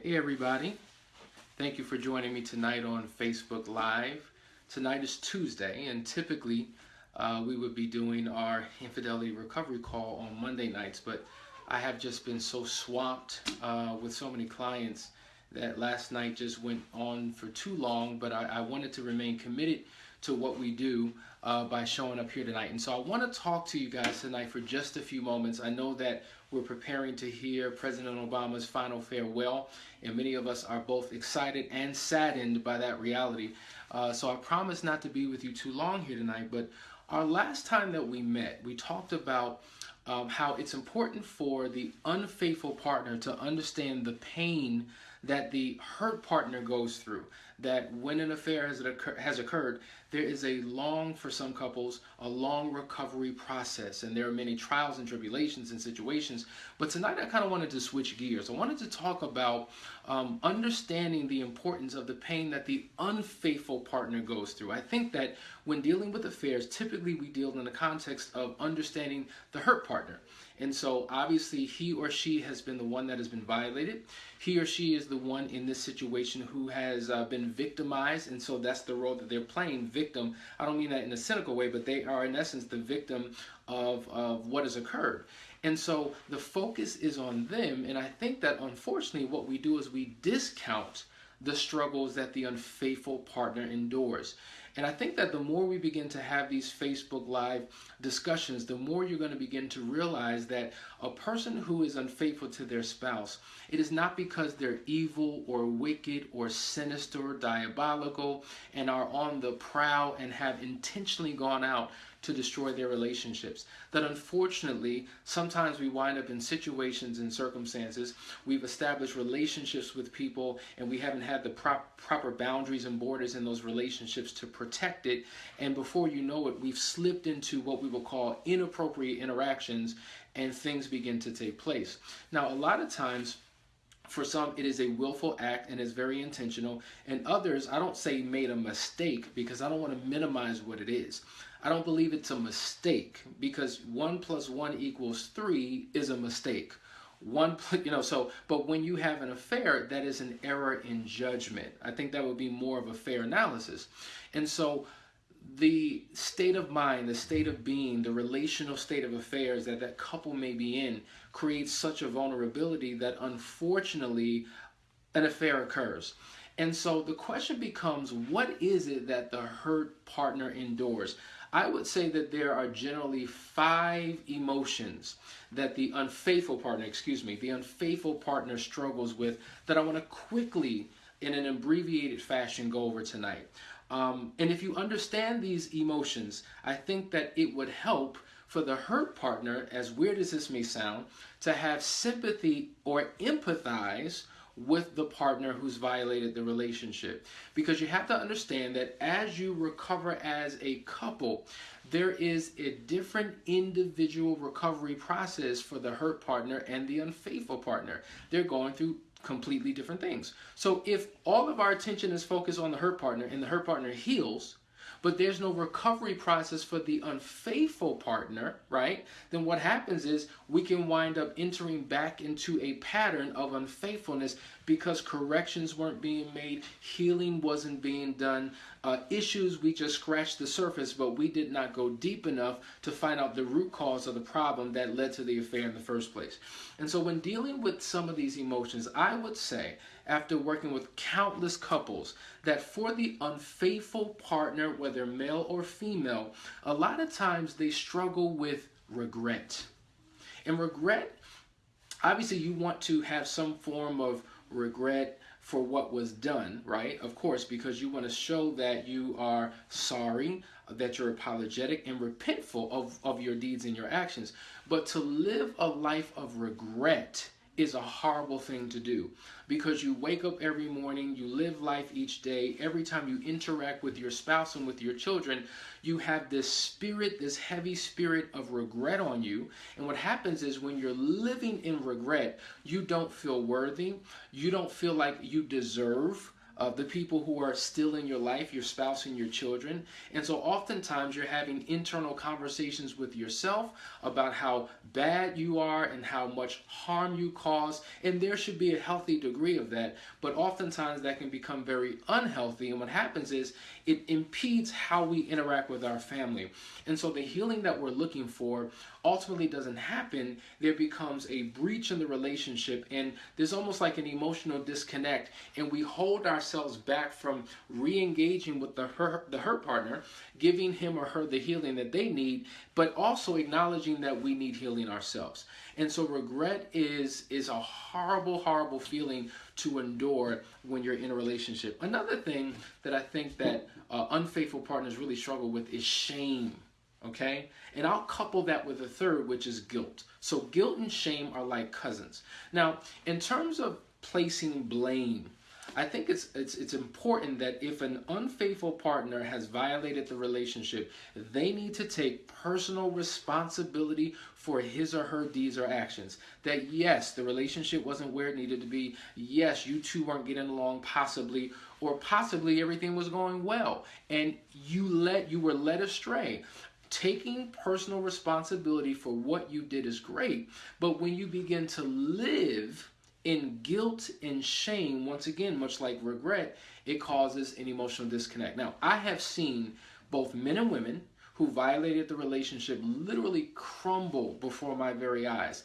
Hey everybody, thank you for joining me tonight on Facebook Live. Tonight is Tuesday and typically uh, we would be doing our infidelity recovery call on Monday nights, but I have just been so swamped uh, with so many clients that last night just went on for too long, but I, I wanted to remain committed to what we do uh, by showing up here tonight. And so I want to talk to you guys tonight for just a few moments. I know that we're preparing to hear President Obama's final farewell, and many of us are both excited and saddened by that reality. Uh, so I promise not to be with you too long here tonight, but our last time that we met, we talked about um, how it's important for the unfaithful partner to understand the pain that the hurt partner goes through. That when an affair has, occur has occurred, there is a long, for some couples, a long recovery process. And there are many trials and tribulations and situations. But tonight I kind of wanted to switch gears. I wanted to talk about um, understanding the importance of the pain that the unfaithful partner goes through. I think that when dealing with affairs, typically we deal in the context of understanding the hurt partner. And so obviously he or she has been the one that has been violated. He or she is the one in this situation who has uh, been victimized. And so that's the role that they're playing, victim. I don't mean that in a cynical way, but they are in essence the victim of, of what has occurred. And so the focus is on them. And I think that unfortunately what we do is we discount the struggles that the unfaithful partner endures. And I think that the more we begin to have these Facebook Live discussions, the more you're going to begin to realize that a person who is unfaithful to their spouse, it is not because they're evil or wicked or sinister, or diabolical, and are on the prowl and have intentionally gone out to destroy their relationships. That unfortunately, sometimes we wind up in situations and circumstances, we've established relationships with people and we haven't had the prop, proper boundaries and borders in those relationships to protect it. And before you know it, we've slipped into what we will call inappropriate interactions and things begin to take place. Now, a lot of times, for some, it is a willful act and is very intentional. And others, I don't say made a mistake because I don't want to minimize what it is. I don't believe it's a mistake because one plus one equals three is a mistake. One, you know, so, but when you have an affair, that is an error in judgment. I think that would be more of a fair analysis. And so, the state of mind, the state of being, the relational state of affairs that that couple may be in creates such a vulnerability that unfortunately an affair occurs. And so the question becomes, what is it that the hurt partner endures? I would say that there are generally five emotions that the unfaithful partner, excuse me, the unfaithful partner struggles with that I want to quickly, in an abbreviated fashion, go over tonight. Um, and if you understand these emotions, I think that it would help for the hurt partner, as weird as this may sound, to have sympathy or empathize with the partner who's violated the relationship. Because you have to understand that as you recover as a couple, there is a different individual recovery process for the hurt partner and the unfaithful partner. They're going through completely different things. So if all of our attention is focused on the hurt partner and the hurt partner heals, but there's no recovery process for the unfaithful partner, right? Then what happens is we can wind up entering back into a pattern of unfaithfulness because corrections weren't being made, healing wasn't being done, uh, issues we just scratched the surface, but we did not go deep enough to find out the root cause of the problem that led to the affair in the first place. And so when dealing with some of these emotions, I would say after working with countless couples that for the unfaithful partner, whether male or female, a lot of times they struggle with regret. And regret, obviously, you want to have some form of regret for what was done, right? Of course, because you want to show that you are sorry, that you're apologetic and repentful of, of your deeds and your actions. But to live a life of regret is a horrible thing to do because you wake up every morning, you live life each day, every time you interact with your spouse and with your children, you have this spirit, this heavy spirit of regret on you. And what happens is when you're living in regret, you don't feel worthy, you don't feel like you deserve uh, the people who are still in your life, your spouse and your children. And so oftentimes you're having internal conversations with yourself about how bad you are and how much harm you cause. And there should be a healthy degree of that. But oftentimes that can become very unhealthy. And what happens is it impedes how we interact with our family. And so the healing that we're looking for ultimately doesn't happen. There becomes a breach in the relationship, and there's almost like an emotional disconnect. And we hold ourselves back from re engaging with the hurt, the hurt partner, giving him or her the healing that they need, but also acknowledging that we need healing ourselves. And so regret is is a horrible, horrible feeling to endure when you're in a relationship. Another thing that I think that uh, unfaithful partners really struggle with is shame. Okay? And I'll couple that with a third, which is guilt. So guilt and shame are like cousins. Now, in terms of placing blame, I think it's it's it's important that if an unfaithful partner has violated the relationship, they need to take personal responsibility for his or her deeds or actions. That yes, the relationship wasn't where it needed to be. Yes, you two weren't getting along possibly or possibly everything was going well and you let you were led astray taking personal responsibility for what you did is great but when you begin to live in guilt and shame, once again, much like regret, it causes an emotional disconnect. Now, I have seen both men and women who violated the relationship literally crumble before my very eyes,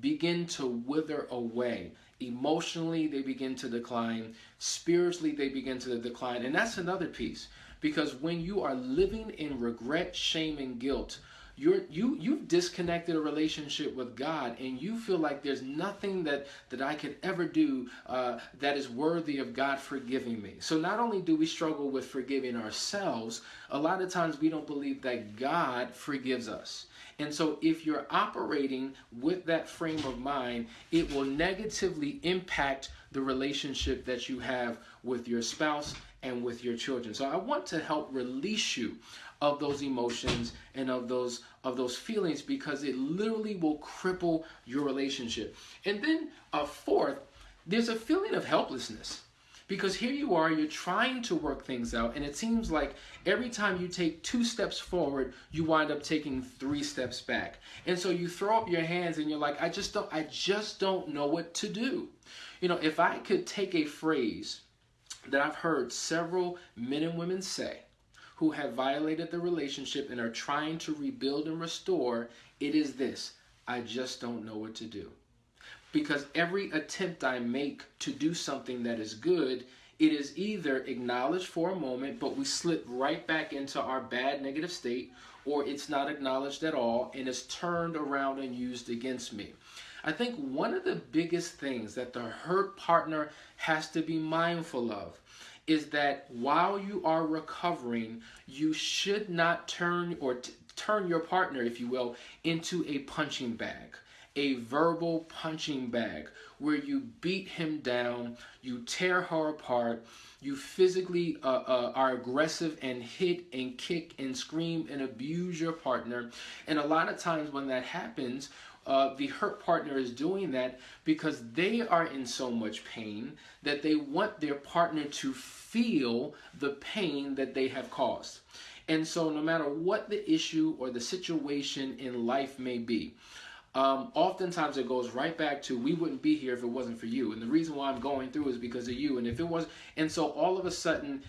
begin to wither away. Emotionally, they begin to decline. Spiritually, they begin to decline. And that's another piece. Because when you are living in regret, shame, and guilt, you're you you've disconnected a relationship with God and you feel like there's nothing that that I could ever do uh, that is worthy of God forgiving me. So not only do we struggle with forgiving ourselves, a lot of times we don't believe that God forgives us. And so if you're operating with that frame of mind, it will negatively impact the relationship that you have with your spouse and with your children. So I want to help release you of those emotions and of those of those feelings because it literally will cripple your relationship. And then a fourth, there's a feeling of helplessness. Because here you are, you're trying to work things out, and it seems like every time you take two steps forward, you wind up taking three steps back. And so you throw up your hands and you're like, I just don't I just don't know what to do. You know, if I could take a phrase that I've heard several men and women say, who have violated the relationship and are trying to rebuild and restore, it is this I just don't know what to do. Because every attempt I make to do something that is good, it is either acknowledged for a moment, but we slip right back into our bad negative state, or it's not acknowledged at all and is turned around and used against me. I think one of the biggest things that the hurt partner has to be mindful of is that while you are recovering, you should not turn or turn your partner, if you will, into a punching bag, a verbal punching bag where you beat him down, you tear her apart, you physically uh, uh, are aggressive and hit and kick and scream and abuse your partner. And a lot of times when that happens, uh, the hurt partner is doing that because they are in so much pain that they want their partner to feel the pain that they have caused. And so, no matter what the issue or the situation in life may be, um, oftentimes it goes right back to we wouldn't be here if it wasn't for you. And the reason why I'm going through is because of you. And if it was, and so all of a sudden,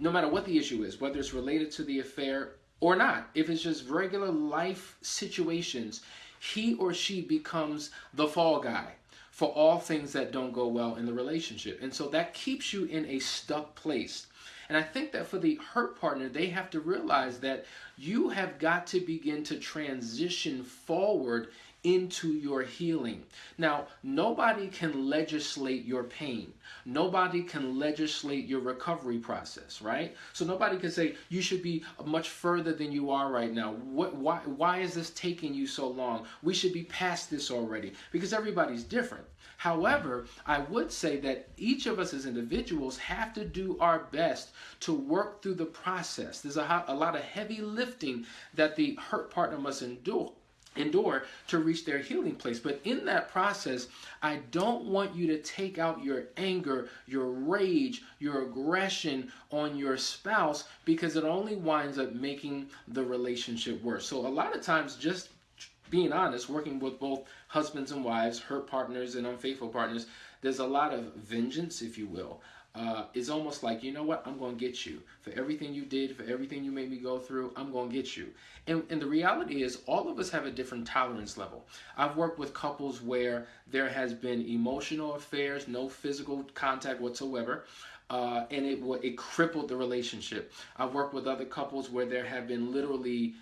no matter what the issue is, whether it's related to the affair or not, if it's just regular life situations, he or she becomes the fall guy for all things that don't go well in the relationship. And so that keeps you in a stuck place. And I think that for the hurt partner, they have to realize that you have got to begin to transition forward into your healing. Now, nobody can legislate your pain. Nobody can legislate your recovery process, right? So nobody can say you should be much further than you are right now. What why why is this taking you so long? We should be past this already because everybody's different. However, I would say that each of us as individuals have to do our best to work through the process. There's a, a lot of heavy lifting that the hurt partner must endure endure to reach their healing place. But in that process, I don't want you to take out your anger, your rage, your aggression on your spouse because it only winds up making the relationship worse. So a lot of times, just being honest, working with both husbands and wives, hurt partners and unfaithful partners, there's a lot of vengeance, if you will uh, is almost like, you know what, I'm going to get you. For everything you did, for everything you made me go through, I'm going to get you. And, and the reality is, all of us have a different tolerance level. I've worked with couples where there has been emotional affairs, no physical contact whatsoever. Uh, and it it crippled the relationship. I've worked with other couples where there have been literally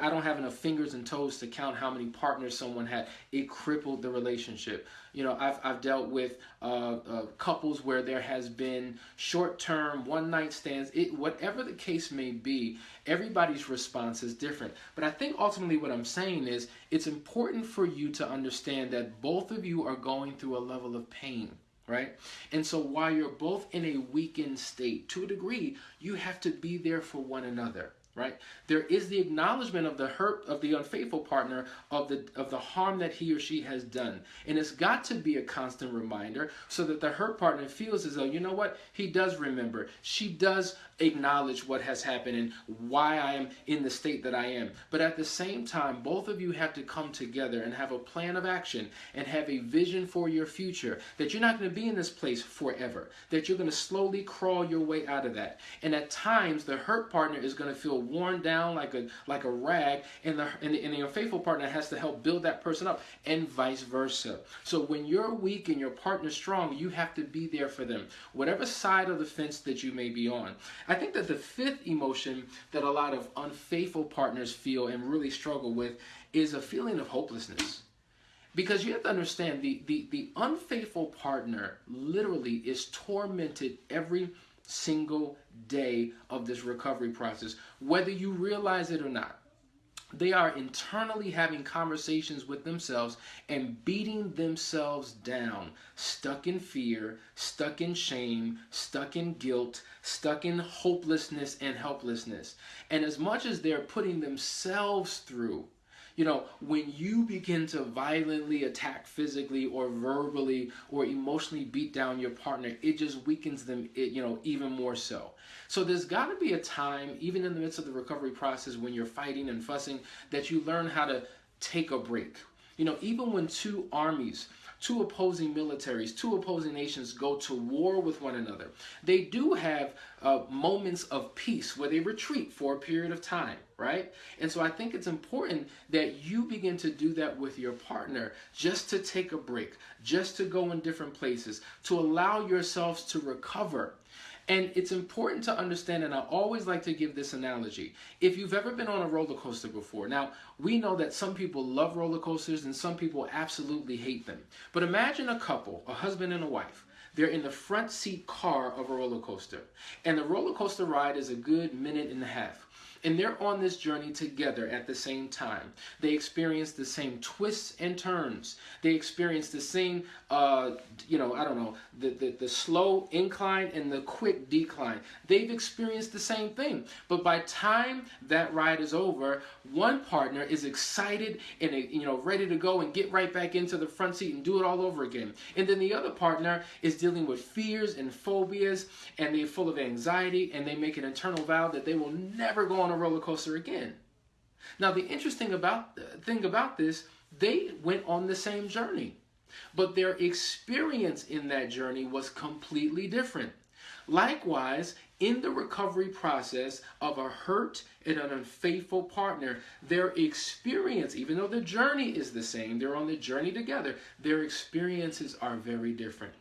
I don't have enough fingers and toes to count how many partners someone had. It crippled the relationship. You know, I've, I've dealt with uh, uh, couples where there has been short-term one-night stands. It, whatever the case may be, everybody's response is different. But I think ultimately what I'm saying is it's important for you to understand that both of you are going through a level of pain right? And so while you're both in a weakened state, to a degree, you have to be there for one another right? There is the acknowledgement of the hurt of the unfaithful partner of the of the harm that he or she has done. And it's got to be a constant reminder so that the hurt partner feels as though you know what? He does remember. She does acknowledge what has happened and why I am in the state that I am. But at the same time both of you have to come together and have a plan of action and have a vision for your future that you're not going to be in this place forever that you're going to slowly crawl your way out of that. And at times the hurt partner is going to feel worn down like a like a rag, and the and, the, and partner has to help build that person up, and vice versa. So when you're weak and your partner's strong, you have to be there for them, whatever side of the fence that you may be on. I think that the fifth emotion that a lot of unfaithful partners feel and really struggle with is a feeling of hopelessness because you have to understand the, the, the unfaithful partner literally is tormented every single day of this recovery process, whether you realize it or not. They are internally having conversations with themselves and beating themselves down, stuck in fear, stuck in shame, stuck in guilt, stuck in hopelessness and helplessness. And as much as they're putting themselves through you know, when you begin to violently attack physically or verbally or emotionally beat down your partner, it just weakens them, it, you know, even more so. So there's got to be a time, even in the midst of the recovery process, when you're fighting and fussing, that you learn how to take a break. You know, even when two armies two opposing militaries, two opposing nations go to war with one another. They do have uh, moments of peace where they retreat for a period of time, right? And so I think it's important that you begin to do that with your partner just to take a break, just to go in different places, to allow yourselves to recover and it's important to understand, and I always like to give this analogy. If you've ever been on a roller coaster before, now we know that some people love roller coasters and some people absolutely hate them. But imagine a couple, a husband and a wife. They're in the front seat car of a roller coaster, and the roller coaster ride is a good minute and a half and they're on this journey together at the same time. They experience the same twists and turns. They experience the same, uh, you know, I don't know, the, the, the slow incline and the quick decline. They've experienced the same thing. But by time that ride is over, one partner is excited and, you know, ready to go and get right back into the front seat and do it all over again. And then the other partner is dealing with fears and phobias and they're full of anxiety and they make an internal vow that they will never go on a roller coaster again. Now, the interesting about thing about this, they went on the same journey, but their experience in that journey was completely different. Likewise, in the recovery process of a hurt and an unfaithful partner, their experience, even though the journey is the same, they're on the journey together, their experiences are very different.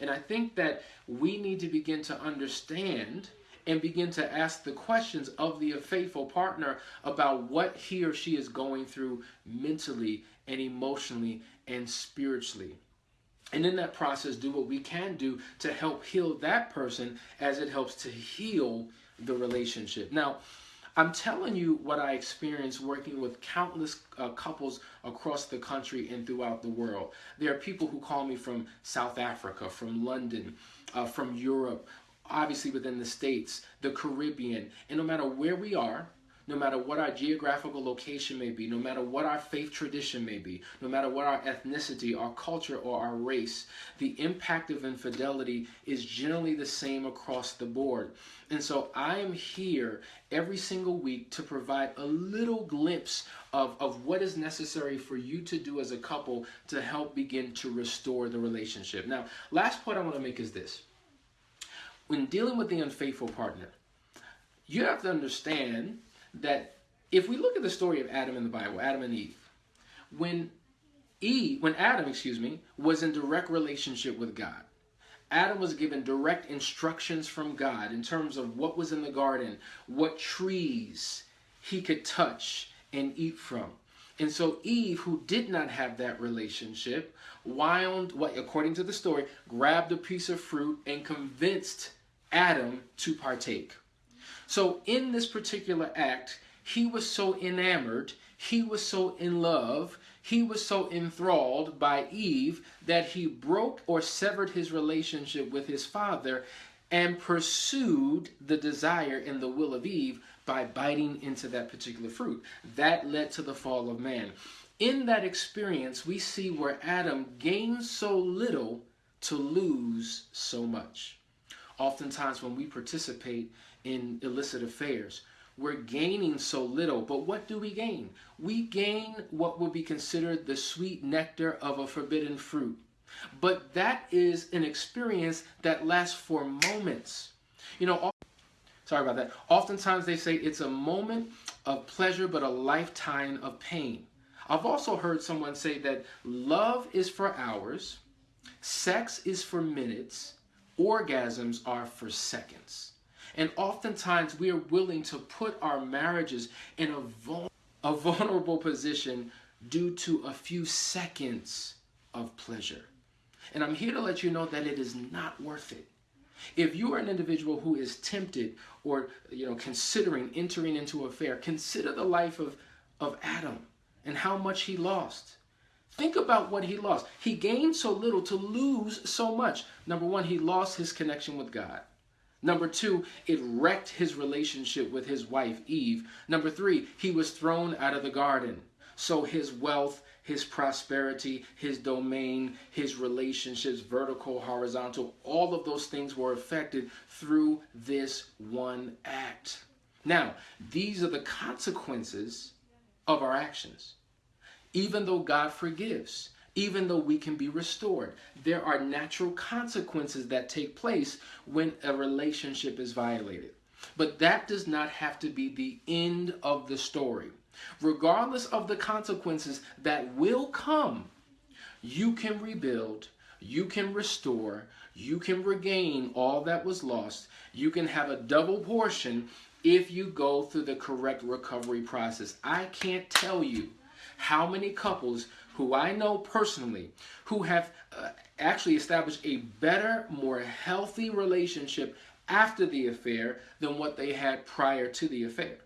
And I think that we need to begin to understand and begin to ask the questions of the faithful partner about what he or she is going through mentally and emotionally and spiritually. And in that process, do what we can do to help heal that person as it helps to heal the relationship. Now, I'm telling you what I experienced working with countless uh, couples across the country and throughout the world. There are people who call me from South Africa, from London, uh, from Europe, obviously within the States, the Caribbean, and no matter where we are, no matter what our geographical location may be, no matter what our faith tradition may be, no matter what our ethnicity, our culture, or our race, the impact of infidelity is generally the same across the board. And so I am here every single week to provide a little glimpse of, of what is necessary for you to do as a couple to help begin to restore the relationship. Now, last point I want to make is this. When dealing with the unfaithful partner, you have to understand that if we look at the story of Adam in the Bible, Adam and Eve, when Eve, when Adam, excuse me, was in direct relationship with God, Adam was given direct instructions from God in terms of what was in the garden, what trees he could touch and eat from. And so Eve, who did not have that relationship, wound, what according to the story, grabbed a piece of fruit and convinced Adam to partake. So in this particular act, he was so enamored, he was so in love, he was so enthralled by Eve that he broke or severed his relationship with his father and pursued the desire and the will of Eve by biting into that particular fruit. That led to the fall of man. In that experience, we see where Adam gained so little to lose so much. Oftentimes, when we participate in illicit affairs, we're gaining so little, but what do we gain? We gain what would be considered the sweet nectar of a forbidden fruit. But that is an experience that lasts for moments. You know, sorry about that. Oftentimes they say it's a moment of pleasure, but a lifetime of pain. I've also heard someone say that love is for hours, sex is for minutes, orgasms are for seconds. And oftentimes we are willing to put our marriages in a, vul- a vulnerable position due to a few seconds of pleasure. And I'm here to let you know that it is not worth it. If you are an individual who is tempted or you know considering entering into a affair, consider the life of, of Adam and how much he lost. Think about what he lost. He gained so little to lose so much. Number one, he lost his connection with God. Number two, it wrecked his relationship with his wife, Eve. Number three, he was thrown out of the garden. So his wealth, his prosperity, his domain, his relationships, vertical, horizontal, all of those things were affected through this one act. Now, these are the consequences of our actions. Even though God forgives, even though we can be restored. There are natural consequences that take place when a relationship is violated. But that does not have to be the end of the story. Regardless of the consequences that will come, you can rebuild, you can restore, you can regain all that was lost. You can have a double portion if you go through the correct recovery process. I can't tell you how many couples who I know personally who have uh, actually established a better, more healthy relationship after the affair than what they had prior to the affair.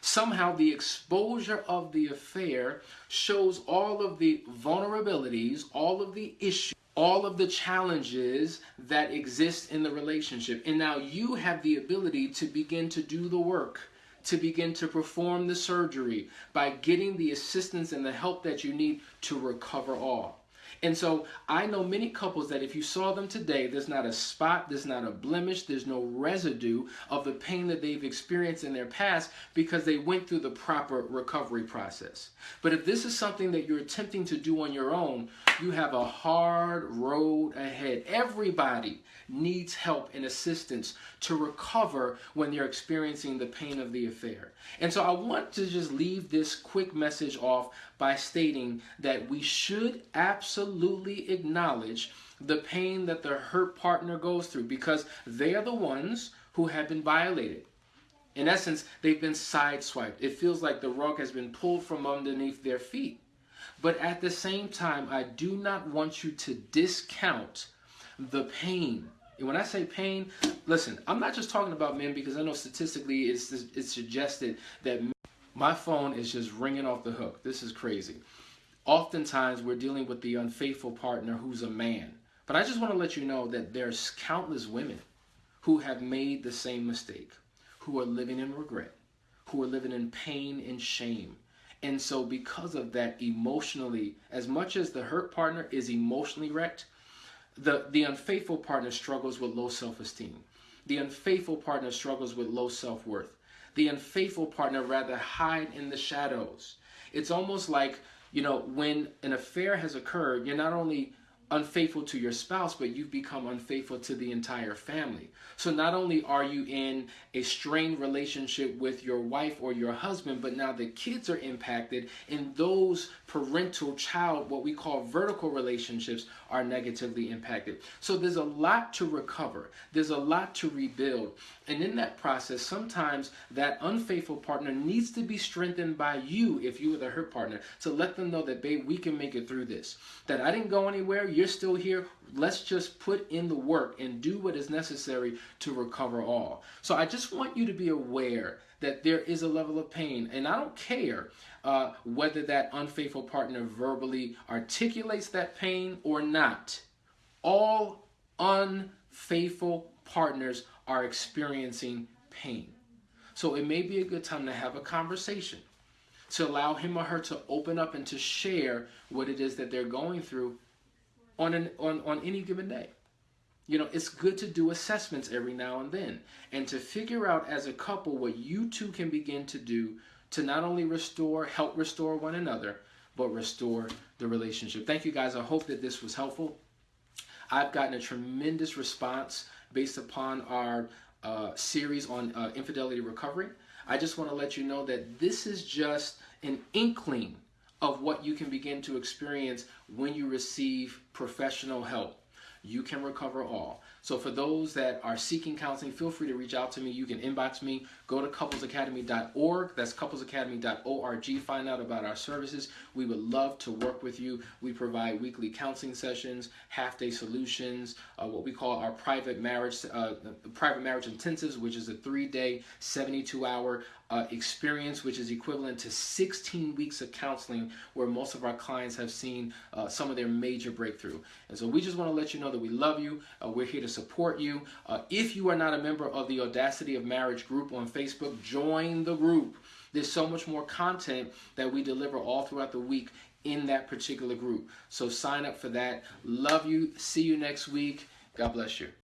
Somehow, the exposure of the affair shows all of the vulnerabilities, all of the issues, all of the challenges that exist in the relationship. And now you have the ability to begin to do the work to begin to perform the surgery by getting the assistance and the help that you need to recover all. And so I know many couples that if you saw them today, there's not a spot, there's not a blemish, there's no residue of the pain that they've experienced in their past because they went through the proper recovery process. But if this is something that you're attempting to do on your own, you have a hard road ahead. Everybody needs help and assistance to recover when they're experiencing the pain of the affair. And so I want to just leave this quick message off by stating that we should absolutely acknowledge the pain that the hurt partner goes through because they are the ones who have been violated. In essence, they've been sideswiped. It feels like the rug has been pulled from underneath their feet. But at the same time, I do not want you to discount the pain. And when I say pain, listen, I'm not just talking about men because I know statistically it's, it's suggested that my phone is just ringing off the hook. This is crazy. Oftentimes, we're dealing with the unfaithful partner who's a man. But I just want to let you know that there's countless women who have made the same mistake, who are living in regret, who are living in pain and shame. And so, because of that, emotionally, as much as the hurt partner is emotionally wrecked, the, the unfaithful partner struggles with low self esteem. The unfaithful partner struggles with low self worth. The unfaithful partner rather hide in the shadows. It's almost like, you know, when an affair has occurred, you're not only unfaithful to your spouse, but you've become unfaithful to the entire family. So not only are you in a strained relationship with your wife or your husband, but now the kids are impacted, and those parental child, what we call vertical relationships, are negatively impacted. So there's a lot to recover, there's a lot to rebuild. And in that process, sometimes that unfaithful partner needs to be strengthened by you, if you are the hurt partner, to let them know that, babe, we can make it through this. That I didn't go anywhere you're still here. Let's just put in the work and do what is necessary to recover all. So I just want you to be aware that there is a level of pain. And I don't care uh, whether that unfaithful partner verbally articulates that pain or not. All unfaithful partners are experiencing pain. So it may be a good time to have a conversation to allow him or her to open up and to share what it is that they're going through on, an, on, on any given day. You know, it's good to do assessments every now and then and to figure out as a couple what you two can begin to do to not only restore, help restore one another, but restore the relationship. Thank you guys. I hope that this was helpful. I've gotten a tremendous response based upon our uh, series on uh, infidelity recovery. I just want to let you know that this is just an inkling of what you can begin to experience when you receive professional help. You can recover all. So for those that are seeking counseling, feel free to reach out to me. You can inbox me. Go to couplesacademy.org. That's couplesacademy.org. Find out about our services. We would love to work with you. We provide weekly counseling sessions, half-day solutions, uh, what we call our private marriage, uh, private marriage intensives, which is a three-day, 72-hour uh, experience, which is equivalent to 16 weeks of counseling, where most of our clients have seen uh, some of their major breakthrough. And so we just want to let you know that we love you. Uh, we're here to support you. Uh, if you are not a member of the Audacity of Marriage group on Facebook, join the group. There's so much more content that we deliver all throughout the week in that particular group. So sign up for that. Love you. See you next week. God bless you.